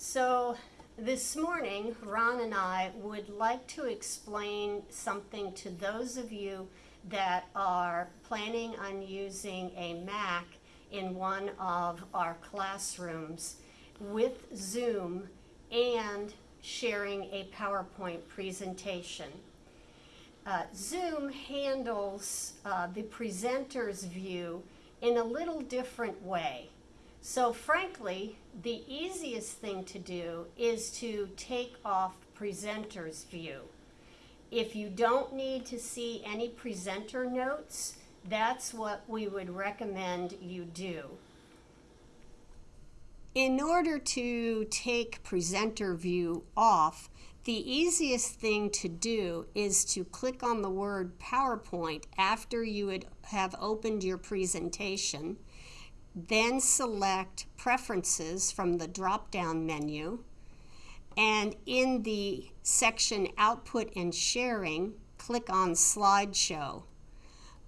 So this morning, Ron and I would like to explain something to those of you that are planning on using a Mac in one of our classrooms with Zoom and sharing a PowerPoint presentation. Uh, Zoom handles uh, the presenter's view in a little different way. So frankly, the easiest thing to do is to take off presenter's view. If you don't need to see any presenter notes, that's what we would recommend you do. In order to take presenter view off, the easiest thing to do is to click on the word PowerPoint after you would have opened your presentation then select Preferences from the drop-down menu. And in the section Output and Sharing, click on Slideshow.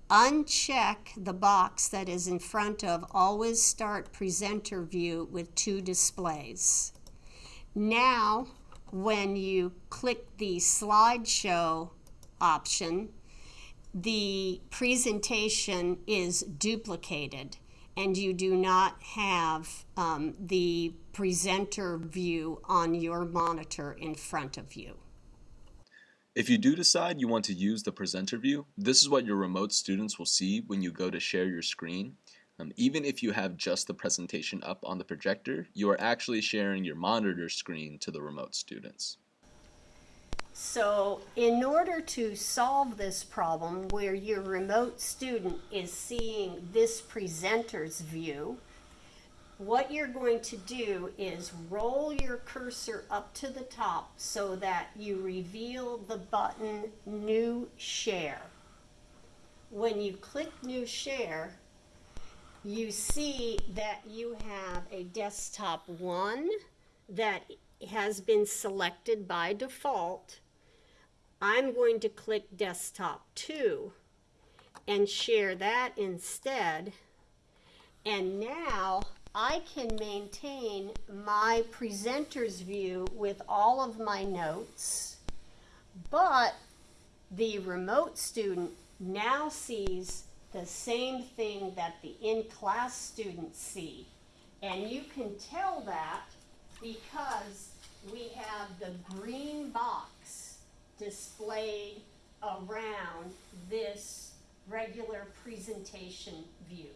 Uncheck the box that is in front of Always Start Presenter View with two displays. Now, when you click the Slideshow option, the presentation is duplicated and you do not have um, the presenter view on your monitor in front of you. If you do decide you want to use the presenter view, this is what your remote students will see when you go to share your screen. Um, even if you have just the presentation up on the projector, you are actually sharing your monitor screen to the remote students. So in order to solve this problem where your remote student is seeing this presenter's view, what you're going to do is roll your cursor up to the top so that you reveal the button New Share. When you click New Share, you see that you have a desktop 1 that has been selected by default. I'm going to click desktop 2 and share that instead. And now I can maintain my presenter's view with all of my notes, but the remote student now sees the same thing that the in-class students see. And you can tell that because we have the green box displayed around this regular presentation view.